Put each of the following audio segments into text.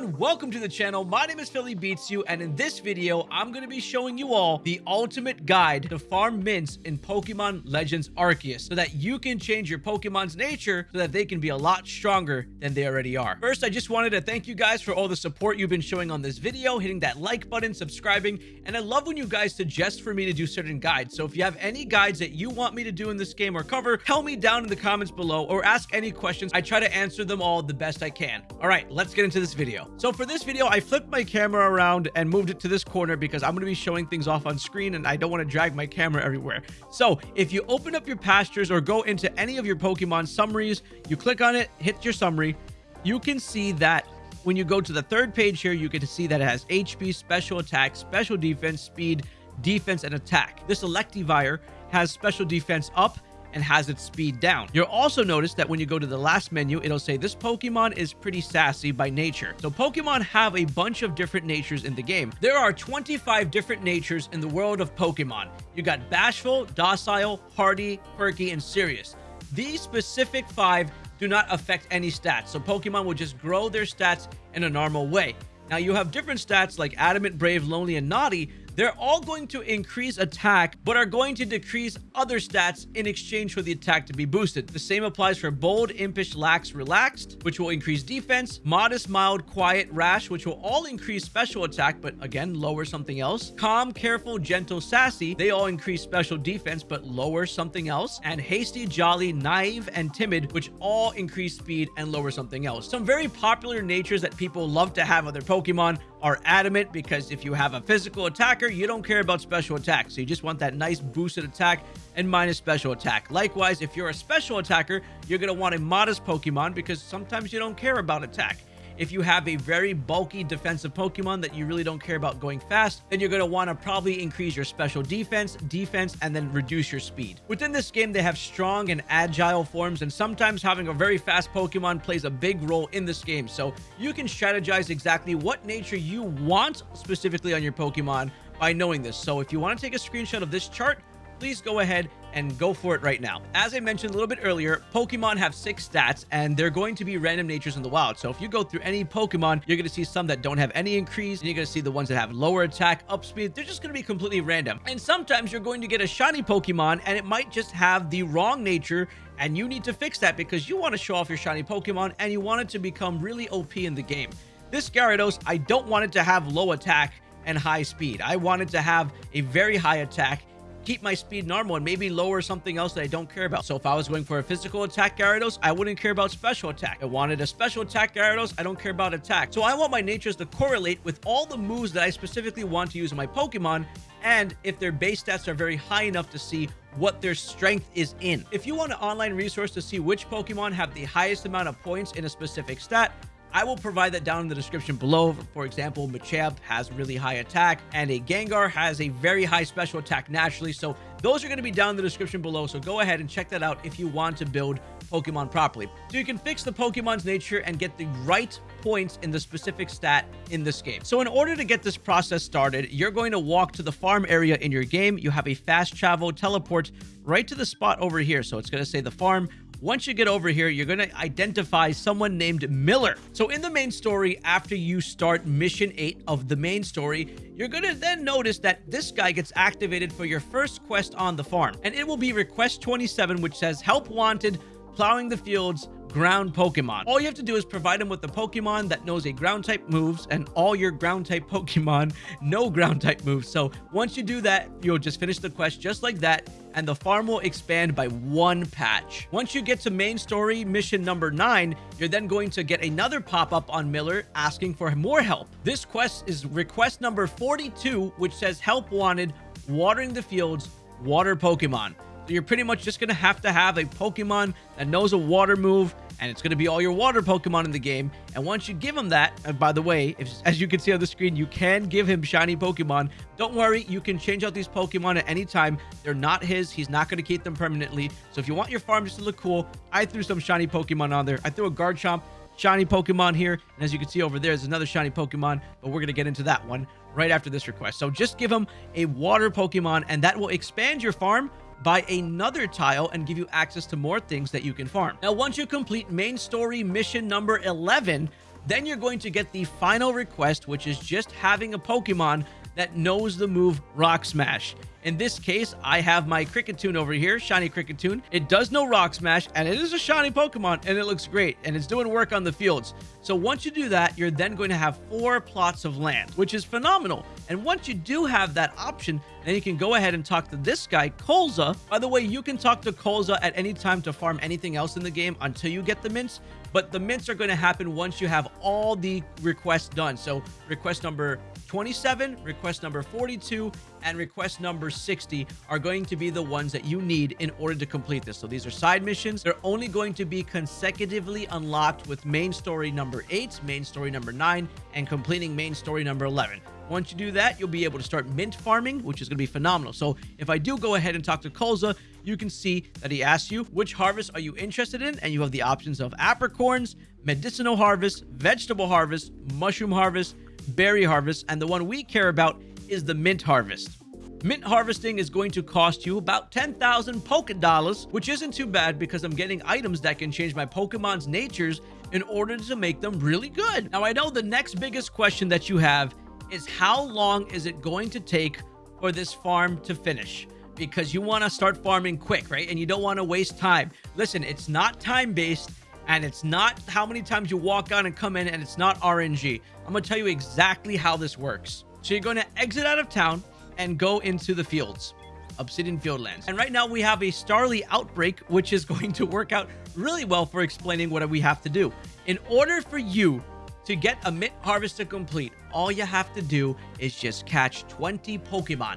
everyone, welcome to the channel. My name is Philly Beats You, and in this video, I'm going to be showing you all the ultimate guide to farm mints in Pokemon Legends Arceus so that you can change your Pokemon's nature so that they can be a lot stronger than they already are. First, I just wanted to thank you guys for all the support you've been showing on this video, hitting that like button, subscribing, and I love when you guys suggest for me to do certain guides. So if you have any guides that you want me to do in this game or cover, tell me down in the comments below or ask any questions. I try to answer them all the best I can. All right, let's get into this video. So for this video, I flipped my camera around and moved it to this corner because I'm going to be showing things off on screen and I don't want to drag my camera everywhere. So if you open up your pastures or go into any of your Pokemon summaries, you click on it, hit your summary, you can see that when you go to the third page here, you get to see that it has HP, special attack, special defense, speed, defense, and attack. This Electivire has special defense up and has its speed down. You'll also notice that when you go to the last menu, it'll say this Pokemon is pretty sassy by nature. So Pokemon have a bunch of different natures in the game. There are 25 different natures in the world of Pokemon. You got Bashful, Docile, Hardy, Quirky, and Serious. These specific five do not affect any stats, so Pokemon will just grow their stats in a normal way. Now you have different stats like Adamant, Brave, Lonely, and Naughty they're all going to increase attack, but are going to decrease other stats in exchange for the attack to be boosted. The same applies for Bold, Impish, Lax, Relaxed, which will increase defense, Modest, Mild, Quiet, Rash, which will all increase special attack, but again, lower something else. Calm, Careful, Gentle, Sassy, they all increase special defense, but lower something else. And Hasty, Jolly, Naive, and Timid, which all increase speed and lower something else. Some very popular natures that people love to have on their Pokemon are adamant because if you have a physical attacker, you don't care about special attack. So you just want that nice boosted attack and minus special attack. Likewise, if you're a special attacker, you're going to want a modest Pokemon because sometimes you don't care about attack. If you have a very bulky defensive Pokemon that you really don't care about going fast, then you're going to want to probably increase your special defense, defense, and then reduce your speed. Within this game, they have strong and agile forms, and sometimes having a very fast Pokemon plays a big role in this game. So you can strategize exactly what nature you want specifically on your Pokemon by knowing this. So if you want to take a screenshot of this chart, please go ahead and go for it right now. As I mentioned a little bit earlier, Pokemon have six stats and they're going to be random natures in the wild. So if you go through any Pokemon, you're going to see some that don't have any increase and you're going to see the ones that have lower attack, up speed. They're just going to be completely random. And sometimes you're going to get a shiny Pokemon and it might just have the wrong nature and you need to fix that because you want to show off your shiny Pokemon and you want it to become really OP in the game. This Gyarados, I don't want it to have low attack and high speed. I wanted to have a very high attack keep my speed normal and maybe lower something else that I don't care about. So if I was going for a physical attack Gyarados, I wouldn't care about special attack. I wanted a special attack Gyarados, I don't care about attack. So I want my natures to correlate with all the moves that I specifically want to use in my Pokemon and if their base stats are very high enough to see what their strength is in. If you want an online resource to see which Pokemon have the highest amount of points in a specific stat, I will provide that down in the description below. For example, Machamp has really high attack and a Gengar has a very high special attack naturally. So those are going to be down in the description below. So go ahead and check that out if you want to build Pokemon properly. So you can fix the Pokemon's nature and get the right points in the specific stat in this game. So in order to get this process started, you're going to walk to the farm area in your game. You have a fast travel teleport right to the spot over here. So it's going to say the farm once you get over here, you're going to identify someone named Miller. So in the main story, after you start mission 8 of the main story, you're going to then notice that this guy gets activated for your first quest on the farm. And it will be request 27, which says help wanted, plowing the fields, ground Pokemon. All you have to do is provide him with a Pokemon that knows a ground type moves and all your ground type Pokemon know ground type moves. So once you do that, you'll just finish the quest just like that and the farm will expand by one patch. Once you get to main story mission number 9, you're then going to get another pop-up on Miller asking for more help. This quest is request number 42, which says help wanted, watering the fields, water Pokemon So you're pretty much just going to have to have a Pokemon that knows a water move, and it's going to be all your water Pokemon in the game. And once you give him that, and by the way, if, as you can see on the screen, you can give him shiny Pokemon. Don't worry, you can change out these Pokemon at any time. They're not his. He's not going to keep them permanently. So if you want your farm just to look cool, I threw some shiny Pokemon on there. I threw a Garchomp shiny Pokemon here. And as you can see over there, there's another shiny Pokemon, but we're going to get into that one right after this request. So just give him a water Pokemon, and that will expand your farm by another tile and give you access to more things that you can farm. Now, once you complete main story mission number 11, Then you're going to get the final request, which is just having a Pokemon that knows the move Rock Smash. In this case, I have my Kricketune over here, Shiny Kricketune. It does know Rock Smash, and it is a shiny Pokemon, and it looks great, and it's doing work on the fields. So once you do that, you're then going to have four plots of land, which is phenomenal. And once you do have that option, then you can go ahead and talk to this guy, Colza. By the way, you can talk to Colza at any time to farm anything else in the game until you get the mints, but the mints are going to happen once you have all the requests done. So request number 27, request number 42, and request number 60 are going to be the ones that you need in order to complete this. So these are side missions. They're only going to be consecutively unlocked with main story number 8, main story number 9, and completing main story number 11. Once you do that, you'll be able to start mint farming, which is going to be phenomenal. So if I do go ahead and talk to Colza, you can see that he asks you, which harvest are you interested in? And you have the options of apricorns, medicinal harvest, vegetable harvest, mushroom harvest, berry harvest, and the one we care about is the mint harvest. Mint harvesting is going to cost you about 10,000 Poke Dollars, which isn't too bad because I'm getting items that can change my Pokemon's natures in order to make them really good. Now, I know the next biggest question that you have is how long is it going to take for this farm to finish? Because you want to start farming quick, right? And you don't want to waste time. Listen, it's not time-based and it's not how many times you walk on and come in and it's not RNG. I'm going to tell you exactly how this works. So you're going to exit out of town and go into the fields. Obsidian Fieldlands. And right now we have a Starly outbreak, which is going to work out really well for explaining what we have to do. In order for you to get a mint harvest to complete, all you have to do is just catch 20 Pokemon.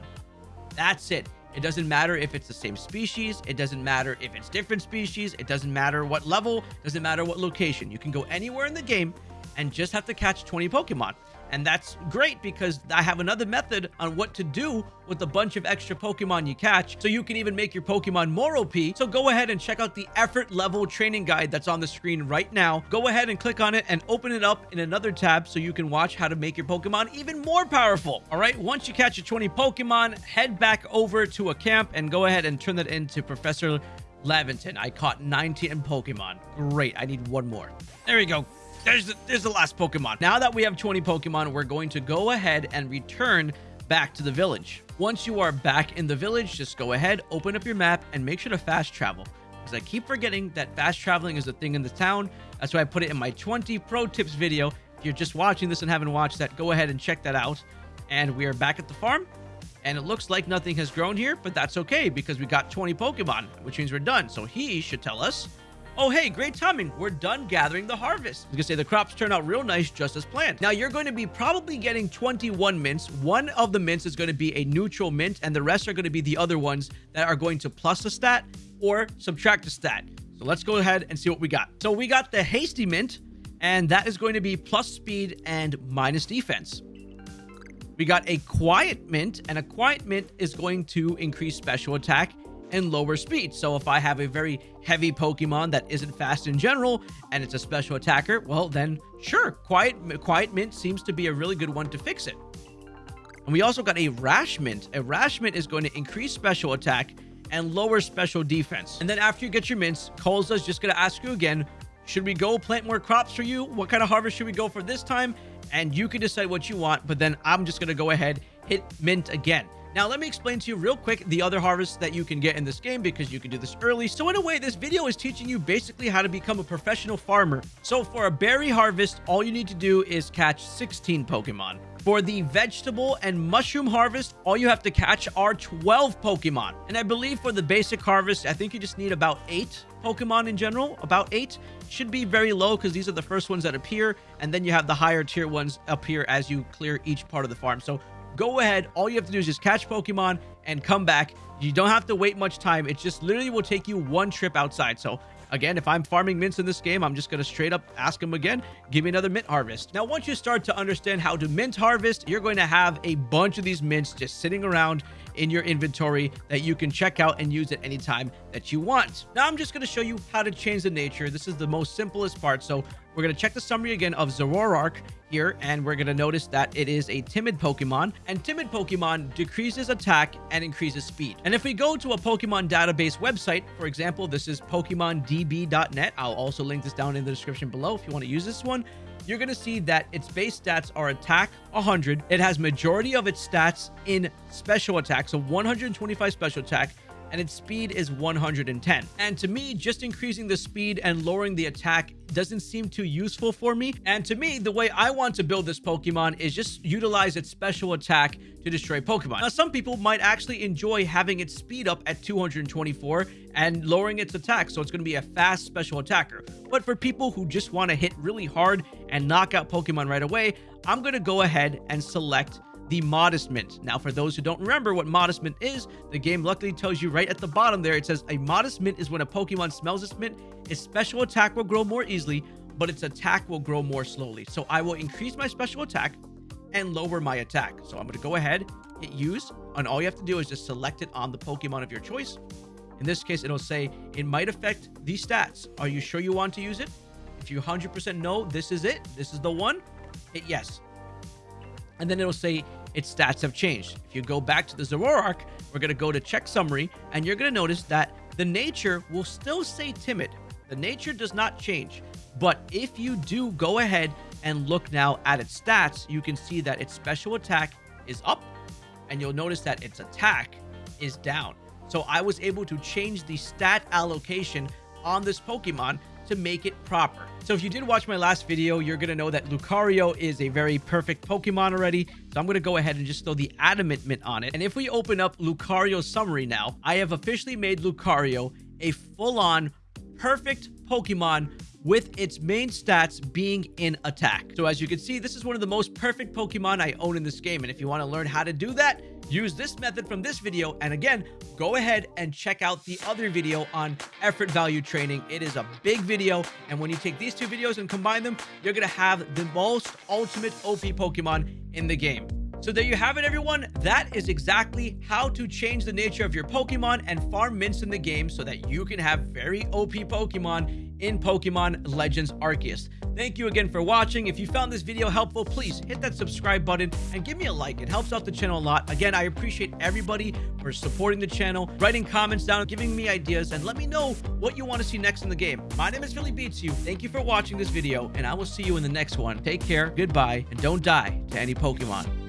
That's it. It doesn't matter if it's the same species. It doesn't matter if it's different species. It doesn't matter what level. Doesn't matter what location. You can go anywhere in the game and just have to catch 20 Pokemon. And that's great because I have another method on what to do with a bunch of extra Pokemon you catch. So you can even make your Pokemon more OP. So go ahead and check out the effort level training guide that's on the screen right now. Go ahead and click on it and open it up in another tab so you can watch how to make your Pokemon even more powerful. All right. Once you catch your 20 Pokemon, head back over to a camp and go ahead and turn that into Professor Laventon. I caught 19 Pokemon. Great. I need one more. There we go. There's the, there's the last Pokemon. Now that we have 20 Pokemon, we're going to go ahead and return back to the village. Once you are back in the village, just go ahead, open up your map, and make sure to fast travel. Because I keep forgetting that fast traveling is a thing in the town. That's why I put it in my 20 pro tips video. If you're just watching this and haven't watched that, go ahead and check that out. And we are back at the farm. And it looks like nothing has grown here, but that's okay because we got 20 Pokemon, which means we're done. So he should tell us Oh, hey, great timing. We're done gathering the harvest. Was gonna say the crops turn out real nice just as planned. Now you're going to be probably getting 21 mints. One of the mints is going to be a neutral mint and the rest are going to be the other ones that are going to plus a stat or subtract a stat. So let's go ahead and see what we got. So we got the hasty mint and that is going to be plus speed and minus defense. We got a quiet mint and a quiet mint is going to increase special attack and lower speed. So if I have a very heavy Pokemon that isn't fast in general and it's a special attacker, well then sure, Quiet, Quiet Mint seems to be a really good one to fix it. And we also got a Rash Mint. A Rash Mint is going to increase special attack and lower special defense. And then after you get your mints, is just going to ask you again, should we go plant more crops for you? What kind of harvest should we go for this time? And you can decide what you want, but then I'm just going to go ahead, hit mint again. Now, let me explain to you real quick the other harvests that you can get in this game because you can do this early. So in a way, this video is teaching you basically how to become a professional farmer. So for a berry harvest, all you need to do is catch 16 Pokemon. For the vegetable and mushroom harvest, all you have to catch are 12 Pokemon. And I believe for the basic harvest, I think you just need about 8 Pokemon in general. About 8 should be very low because these are the first ones that appear. And then you have the higher tier ones appear as you clear each part of the farm. So go ahead. All you have to do is just catch Pokemon and come back. You don't have to wait much time. It just literally will take you one trip outside. So Again, if I'm farming mints in this game, I'm just going to straight up ask him again, give me another mint harvest. Now, once you start to understand how to mint harvest, you're going to have a bunch of these mints just sitting around in your inventory that you can check out and use at any time that you want. Now, I'm just going to show you how to change the nature. This is the most simplest part. So we're going to check the summary again of Zoroark here, and we're going to notice that it is a timid Pokemon, and timid Pokemon decreases attack and increases speed. And if we go to a Pokemon database website, for example, this is PokemonDB.net. I'll also link this down in the description below if you want to use this one. you're going to see that its base stats are attack 100. It has majority of its stats in special attack, so 125 special attack, and its speed is 110. And to me, just increasing the speed and lowering the attack doesn't seem too useful for me. And to me, the way I want to build this Pokemon is just utilize its special attack to destroy Pokemon. Now, some people might actually enjoy having its speed up at 224 and lowering its attack, so it's going to be a fast special attacker. But for people who just want to hit really hard and knock out Pokemon right away, I'm going to go ahead and select the Modest Mint. Now, for those who don't remember what Modest Mint is, the game luckily tells you right at the bottom there, it says a Modest Mint is when a Pokemon smells this mint, its special attack will grow more easily, but its attack will grow more slowly. So I will increase my special attack and lower my attack. So I'm going to go ahead, hit use, and all you have to do is just select it on the Pokemon of your choice. In this case, it'll say it might affect these stats. Are you sure you want to use it? If you 100% know this is it, this is the one, hit yes and then it'll say its stats have changed. If you go back to the Zoroark, we're going to go to check summary, and you're going to notice that the nature will still say timid. The nature does not change. But if you do go ahead and look now at its stats, you can see that its special attack is up, and you'll notice that its attack is down. So I was able to change the stat allocation on this Pokemon to make it proper. So if you did watch my last video, you're going to know that Lucario is a very perfect Pokemon already. So I'm going to go ahead and just throw the Adamant Mint on it. And if we open up Lucario's summary now, I have officially made Lucario a full-on perfect Pokemon with its main stats being in attack. So as you can see, this is one of the most perfect Pokemon I own in this game. And if you want to learn how to do that, use this method from this video. And again, go ahead and check out the other video on effort value training. It is a big video. And when you take these two videos and combine them, you're going to have the most ultimate OP Pokemon in the game. So there you have it, everyone. That is exactly how to change the nature of your Pokemon and farm mints in the game so that you can have very OP Pokemon in Pokemon Legends Arceus. Thank you again for watching. If you found this video helpful, please hit that subscribe button and give me a like. It helps out the channel a lot. Again, I appreciate everybody for supporting the channel, writing comments down, giving me ideas, and let me know what you want to see next in the game. My name is Philly Beats You. Thank you for watching this video, and I will see you in the next one. Take care, goodbye, and don't die to any Pokemon.